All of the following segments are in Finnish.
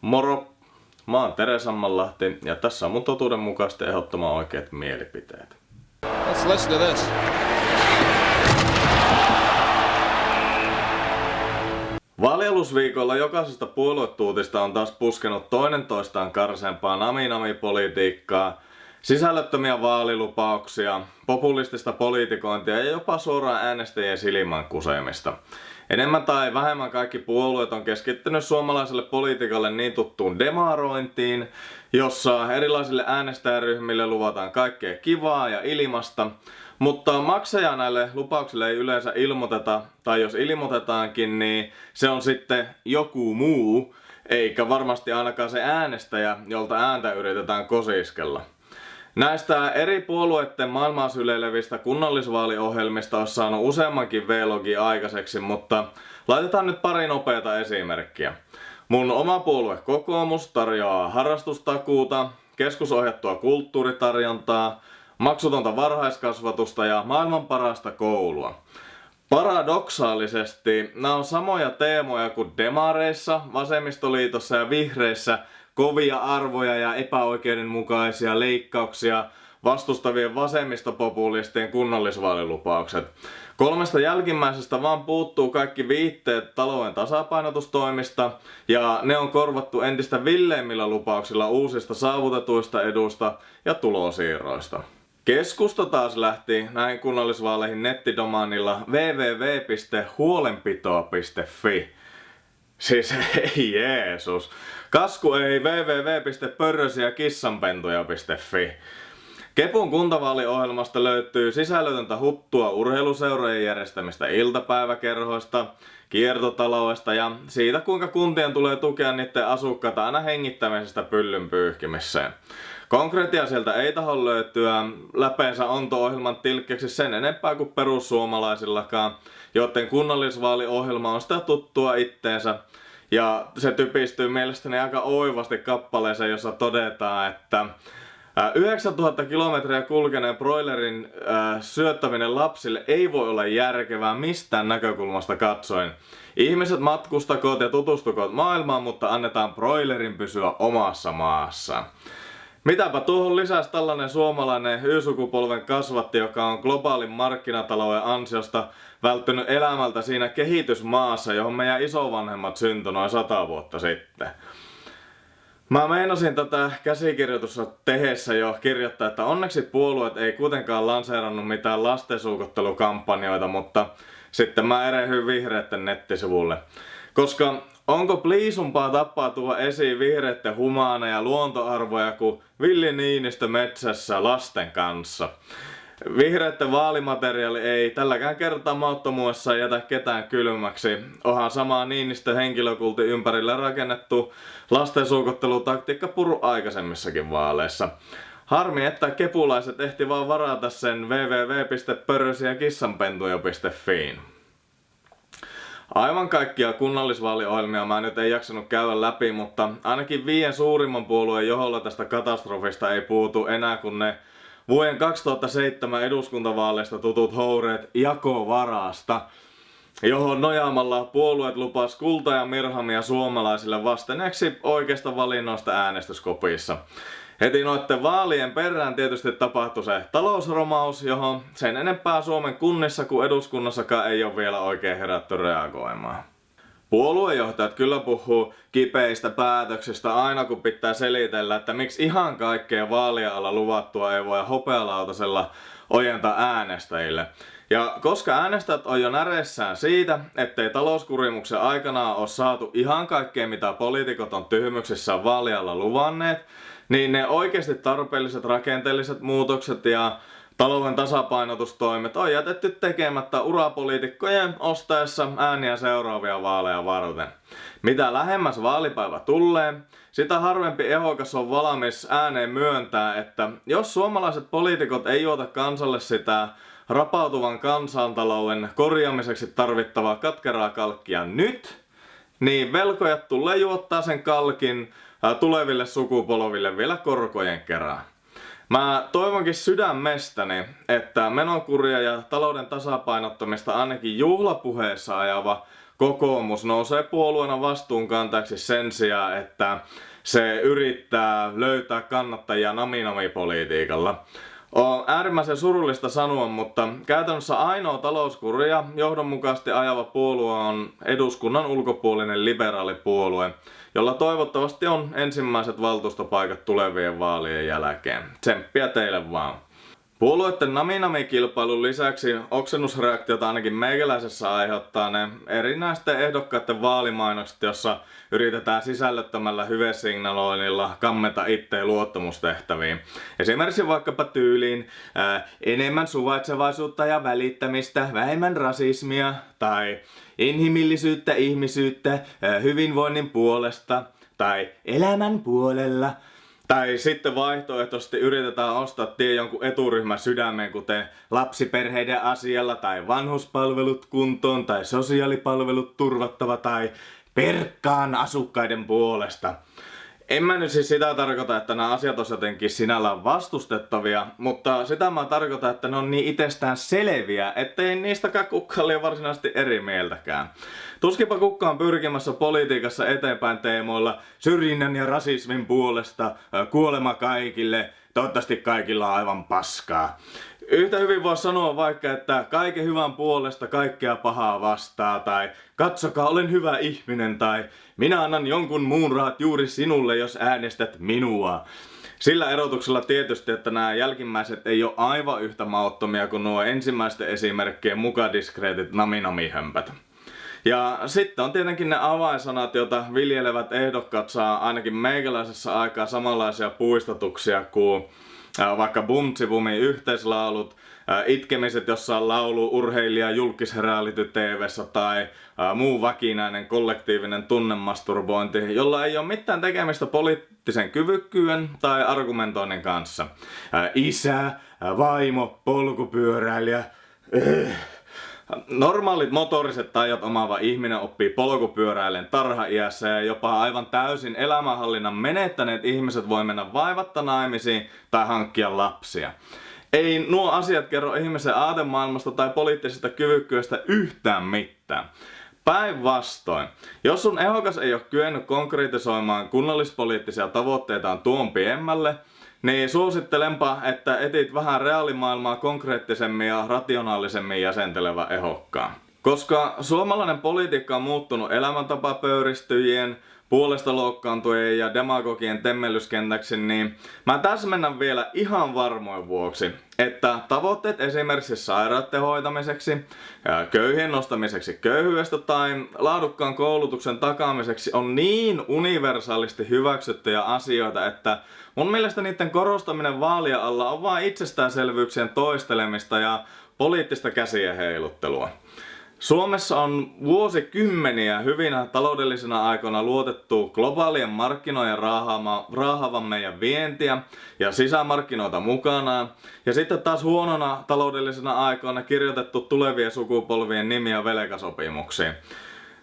Moro! Mä oon Tere Sammanlahti ja tässä on mun totuudenmukaisesti ehdottoman oikeat mielipiteet. Let's listen to this. Vaalialusviikolla jokaisesta puoluetuutista on taas puskenut toinen toistaan karsempaa nami-nami-politiikkaa, sisällöttömiä vaalilupauksia, populistista poliitikointia ja jopa suoraan äänestäjien silmän kuseemista. Enemmän tai vähemmän kaikki puolueet on keskittynyt suomalaiselle politiikalle niin tuttuun demarointiin, jossa erilaisille äänestäjäryhmille luvataan kaikkea kivaa ja ilmasta, mutta maksaja näille lupauksille ei yleensä ilmoiteta, tai jos ilmoitetaankin, niin se on sitten joku muu, eikä varmasti ainakaan se äänestäjä, jolta ääntä yritetään kosiskella. Näistä eri puolueiden maailmaa syleilevistä kunnallisvaaliohjelmista on saanut useammankin vlogi aikaiseksi, mutta laitetaan nyt pari nopeata esimerkkiä. Mun oma puolue kokoomus tarjoaa harrastustakuuta, keskusohjattua kulttuuritarjontaa, maksutonta varhaiskasvatusta ja maailman parasta koulua. Paradoksaalisesti nämä on samoja teemoja kuin demareissa, vasemmistoliitossa ja vihreissä, kovia arvoja ja epäoikeudenmukaisia leikkauksia vastustavien vasemmistopopulistien kunnallisvaalilupaukset. Kolmesta jälkimmäisestä vaan puuttuu kaikki viitteet talouden tasapainotustoimista ja ne on korvattu entistä villeimmillä lupauksilla uusista saavutetuista edusta ja tulosiirroista. Keskusta taas lähti näihin kunnallisvaaleihin nettidomaanilla www.huolenpitoa.fi. Siis ei Jeesus. Kasku ei www.pörrösiäkissanpentuja.fi. Kepun kuntavaaliohjelmasta löytyy sisällötöntä huttua urheiluseurojen järjestämistä iltapäiväkerhoista, kiertotaloudesta ja siitä kuinka kuntien tulee tukea niiden asukkaita aina hengittämisestä pyllyn pyyhkimiseen. Konkreettia sieltä ei taho löytyä läpeensä onto-ohjelman tilkkeeksi sen enempää kuin perussuomalaisillakaan, joten kunnallisvaaliohjelma on sitä tuttua itteensä. Ja se typistyy mielestäni aika oivasti kappaleeseen, jossa todetaan, että 9000 kilometriä kulkeneen broilerin äh, syöttäminen lapsille ei voi olla järkevää mistään näkökulmasta katsoen. Ihmiset matkustakoot ja tutustukoot maailmaan, mutta annetaan broilerin pysyä omassa maassa. Mitäpä tuohon lisäsi tällainen suomalainen Y-sukupolven kasvatti, joka on globaalin markkinatalouden ansiosta välttynyt elämältä siinä kehitysmaassa, johon meidän isovanhemmat syntyi noin sata vuotta sitten. Mä meinasin tätä käsikirjoitusta tehessä jo kirjoittaa, että onneksi puolueet ei kuitenkaan lanseerannut mitään lastensuukottelukampanjoita, mutta sitten mä erehyin vihreitten nettisivulle. Koska onko pliisumpaa tappaa tuo esiin vihreitten humaaneja luontoarvoja kuin Villi Niinistö metsässä lasten kanssa? Vihreitten vaalimateriaali ei tälläkään kertaa mauttomuudessa jätä ketään kylmäksi. Onhan samaa Niinistö henkilökulti ympärille rakennettu lastensuukottelutaktiikka puru aikaisemmissakin vaaleissa. Harmi, että kepulaiset ehti vaan varata sen www.pörrösiäkissanpentuja.fiin. Aivan kaikkia kunnallisvaaliohjelmia mä nyt ei jaksanut käydä läpi, mutta ainakin viien suurimman puolueen joholla tästä katastrofista ei puutu enää kun ne vuoden 2007 eduskuntavaaleista tutut houreet jakovarasta, johon nojaamalla puolueet lupas kulta ja mirhamia suomalaisille vastineeksi oikeasta valinnoista äänestyskopissa. Heti noitten vaalien perään tietysti tapahtui se talousromaus, johon sen enempää Suomen kunnissa kuin eduskunnassakaan ei ole vielä oikein herätty reagoimaan. Puoluejohtajat kyllä puhuu kipeistä päätöksistä aina kun pitää selitellä, että miksi ihan kaikkea vaalia luvattua ei voi hopealautasella ojentaa äänestäjille. Ja koska äänestäjät on jo näressään siitä, ettei talouskurimuksen aikana ole saatu ihan kaikkea mitä poliitikot on tyhmyksissään vaalialla luvanneet, niin ne oikeasti tarpeelliset rakenteelliset muutokset ja talouden tasapainotustoimet on jätetty tekemättä urapoliitikkojen ostaessa ääniä seuraavia vaaleja varten. Mitä lähemmäs vaalipäivä tulee, sitä harvempi ehokas on valmis ääneen myöntää, että jos suomalaiset poliitikot ei juota kansalle sitä rapautuvan kansantalouden korjaamiseksi tarvittavaa katkeraa kalkkia nyt, niin velkojat tulee juottaa sen kalkin tuleville sukupolville vielä korkojen kerran. Mä toivonkin sydämestäni, että menokuria ja talouden tasapainottamista ainakin juhlapuheessa ajava kokoomus nousee puolueena vastuunkantajaksi sen sijaan, että se yrittää löytää kannattajia naminami-politiikalla. On äärimmäisen surullista sanoa, mutta käytännössä ainoa talouskuria johdonmukaisesti ajava puolue on eduskunnan ulkopuolinen liberaalipuolue, jolla toivottavasti on ensimmäiset valtuustopaikat tulevien vaalien jälkeen. Tsemppiä teille vaan. Puolueiden naminami-kilpailun lisäksi oksennusreaktiota ainakin meikäläisessä aiheuttaa ne erinäisten ehdokkaiden vaalimainokset, jossa yritetään sisällöttämällä hyvesignaloinnilla kammeta itteen luottamustehtäviin. Esimerkiksi vaikkapa tyyliin ää, enemmän suvaitsevaisuutta ja välittämistä, vähemmän rasismia tai inhimillisyyttä ihmisyyttä ää, hyvinvoinnin puolesta tai elämän puolella – tai sitten vaihtoehtoisesti yritetään ostaa tie jonkun eturyhmän sydämeen, kuten lapsiperheiden asialla tai vanhuspalvelut kuntoon tai sosiaalipalvelut turvattava tai perkkaan asukkaiden puolesta. En mä nyt siis sitä tarkoita, että nämä asiat on jotenkin sinällään vastustettavia, mutta sitä mä tarkoitan, että ne on niin itsestään selviä, ettei niistäkään kukaan ole varsinaisesti eri mieltäkään. Tuskipa kukaan pyrkimässä politiikassa eteenpäin teemoilla syrjinnän ja rasismin puolesta, kuolema kaikille, toivottavasti kaikilla on aivan paskaa. Yhtä hyvin voi sanoa vaikka, että kaiken hyvän puolesta kaikkea pahaa vastaa, tai katsokaa, olen hyvä ihminen, tai minä annan jonkun muun rahat juuri sinulle, jos äänestät minua. Sillä erotuksella tietysti, että nämä jälkimmäiset ei ole aivan yhtä mauttomia kuin nuo ensimmäisten esimerkkien mukadiskreetit naminamihömpät. Ja sitten on tietenkin ne avainsanat, joita viljelevät ehdokkaat saa ainakin meikäläisessä aikaa samanlaisia puistatuksia kuin vaikka Bumtsibumin yhteislaulut, itkemiset, jossa on laulu urheilija julkisreality tv tai muu vakinainen kollektiivinen tunnemasturbointi, jolla ei ole mitään tekemistä poliittisen kyvykkyyden tai argumentoinnin kanssa. Isä, vaimo, polkupyöräilijä, Normaalit motoriset tajat omaava ihminen oppii polkupyöräilen tarha-iässä ja jopa aivan täysin elämänhallinnan menettäneet ihmiset voi mennä vaivatta naimisiin tai hankkia lapsia. Ei nuo asiat kerro ihmisen aatemaailmasta tai poliittisesta kyvykkyydestä yhtään mitään. Päinvastoin, jos sun ehokas ei ole kyennyt konkretisoimaan kunnallispoliittisia tavoitteitaan tuon piemmälle, niin suosittelenpa, että etit vähän reaalimaailmaa konkreettisemmin ja rationaalisemmin jäsentelevä ehokkaan. Koska suomalainen politiikka on muuttunut elämäntapapöyristyjien, puolesta loukkaantujien ja demagogien temmellyskentäksi, niin mä täsmennän vielä ihan varmoin vuoksi, että tavoitteet esimerkiksi sairaiden hoitamiseksi, köyhien nostamiseksi köyhyydestä tai laadukkaan koulutuksen takaamiseksi on niin universaalisti hyväksyttyjä asioita, että mun mielestä niiden korostaminen vaalia alla on vain itsestäänselvyyksien toistelemista ja poliittista käsien heiluttelua. Suomessa on vuosikymmeniä hyvinä taloudellisina aikoina luotettu globaalien markkinoiden raahaavan meidän vientiä ja sisämarkkinoita mukanaan. Ja sitten taas huonona taloudellisina aikoina kirjoitettu tulevien sukupolvien nimiä velkasopimuksiin.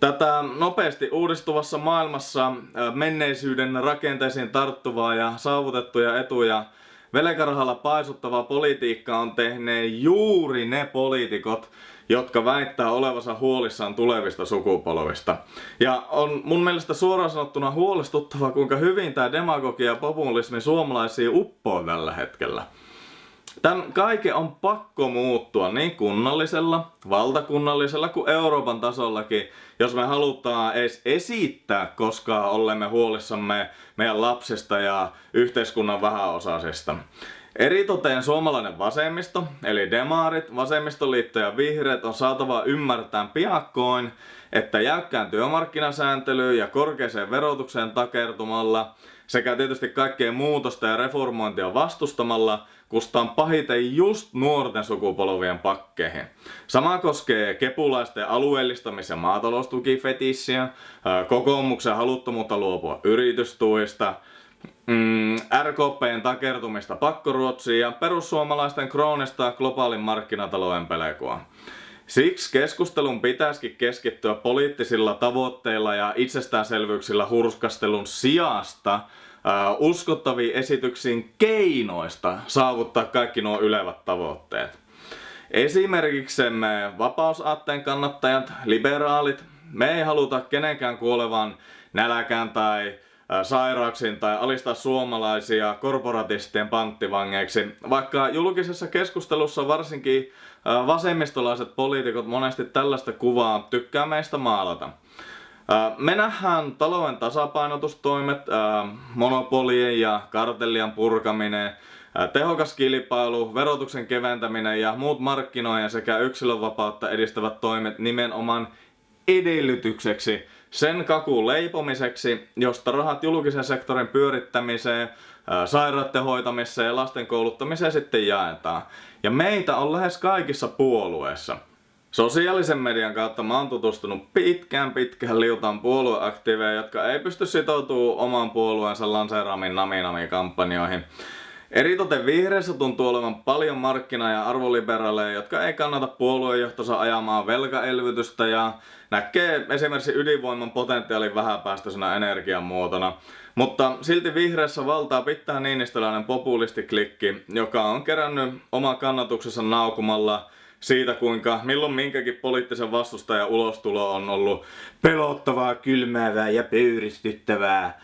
Tätä nopeasti uudistuvassa maailmassa menneisyyden rakenteisiin tarttuvaa ja saavutettuja etuja velkarahalla paisuttavaa politiikkaa on tehneet juuri ne poliitikot, jotka väittää olevansa huolissaan tulevista sukupolvista. Ja on mun mielestä suoraan sanottuna huolestuttavaa, kuinka hyvin tämä demagogia ja populismi suomalaisia uppoo tällä hetkellä. Tän kaiken on pakko muuttua niin kunnallisella, valtakunnallisella kuin Euroopan tasollakin, jos me halutaan edes esittää koskaan olemme huolissamme meidän lapsista ja yhteiskunnan vähäosaisista. Eritoteen suomalainen vasemmisto, eli demarit, vasemmistoliitto ja vihreät on saatava ymmärtää piakkoin, että jäykkään työmarkkinasääntelyyn ja korkeaseen verotukseen takertumalla sekä tietysti kaikkeen muutosta ja reformointia vastustamalla kustaan pahiten just nuorten sukupolvien pakkeihin. Sama koskee kepulaisten alueellistamis- ja maataloustukifetissiä, kokoomuksen haluttomuutta luopua yritystuista, mm, RKPn takertumista pakkoruotsiin ja perussuomalaisten kroonista globaalin markkinatalouden pelkoa. Siksi keskustelun pitäisikin keskittyä poliittisilla tavoitteilla ja itsestäänselvyyksillä hurskastelun sijasta uh, uskottaviin esityksiin keinoista saavuttaa kaikki nuo ylevät tavoitteet. Esimerkiksi me vapausaatteen kannattajat, liberaalit, Me ei haluta kenenkään kuolevan näläkään tai sairauksiin tai alistaa suomalaisia korporatistien panttivangeiksi, vaikka julkisessa keskustelussa varsinkin vasemmistolaiset poliitikot monesti tällaista kuvaa tykkää meistä maalata. Me nähdään talouden tasapainotustoimet, monopolien ja kartellien purkaminen, tehokas kilpailu, verotuksen keventäminen ja muut markkinoiden sekä yksilönvapautta edistävät toimet nimenomaan edellytykseksi sen kakun leipomiseksi, josta rahat julkisen sektorin pyörittämiseen, sairaiden hoitamiseen ja lasten kouluttamiseen sitten jaetaan. Ja meitä on lähes kaikissa puolueissa. Sosiaalisen median kautta mä oon tutustunut pitkään pitkään liutaan puolueaktiiveja, jotka ei pysty sitoutumaan oman puolueensa lanseeraamiin nami-nami-kampanjoihin. Eritoten vihreissä tuntuu olevan paljon markkina- ja arvoliberaaleja, jotka ei kannata puoluejohtonsa ajamaan velkaelvytystä ja näkee esimerkiksi ydinvoiman potentiaalin vähäpäästöisenä energiamuotona. Mutta silti vihreissä valtaa pitää niinistöläinen populistiklikki, joka on kerännyt oman kannatuksensa naukumalla siitä, kuinka milloin minkäkin poliittisen vastustajan ulostulo on ollut pelottavaa, kylmäävää ja pöyristyttävää.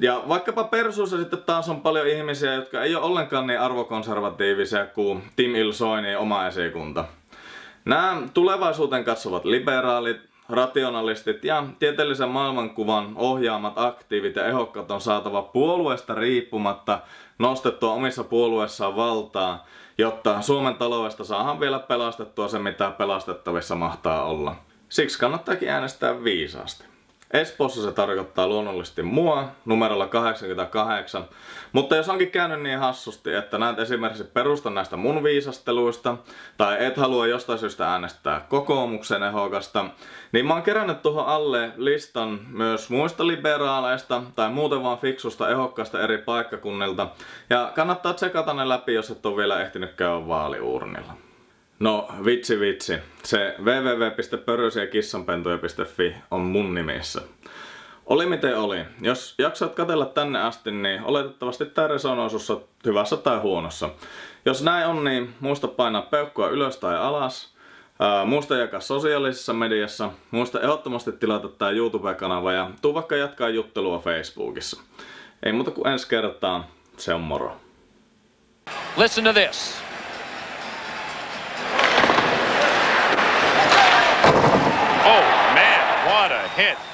Ja vaikkapa Persuussa sitten taas on paljon ihmisiä, jotka ei ole ollenkaan niin arvokonservatiivisia kuin Tim Il-soinin oma esikunta. Nämä tulevaisuuteen katsovat liberaalit, rationalistit ja tieteellisen maailmankuvan ohjaamat aktiivit ja ehokkaat on saatava puolueesta riippumatta nostettua omissa puolueessaan valtaa, jotta Suomen taloudesta saadaan vielä pelastettua se mitä pelastettavissa mahtaa olla. Siksi kannattaakin äänestää viisaasti. Espoossa se tarkoittaa luonnollisesti mua numerolla 88, mutta jos onkin käynyt niin hassusti, että näet esimerkiksi perustan näistä mun viisasteluista, tai et halua jostain syystä äänestää kokoomuksen ehokasta, niin mä oon kerännyt tuohon alle listan myös muista liberaaleista tai muuten vaan fiksusta ehokkaasta eri paikkakunnilta, ja kannattaa tsekata ne läpi, jos et ole vielä ehtinyt käydä vaaliuurnilla. No vitsi vitsi, se www.pörösiäkissanpentuja.fi on mun nimissä. Oli miten oli. Jos jaksat katella tänne asti, niin oletettavasti tää resonoi sussa hyvässä tai huonossa. Jos näin on, niin muista painaa peukkua ylös tai alas. Ää, muista jakaa sosiaalisessa mediassa. Muista ehdottomasti tilata tää YouTube-kanava ja tuu vaikka jatkaa juttelua Facebookissa. Ei muuta kuin ensi kertaan. Se on moro. Listen to this. Hit.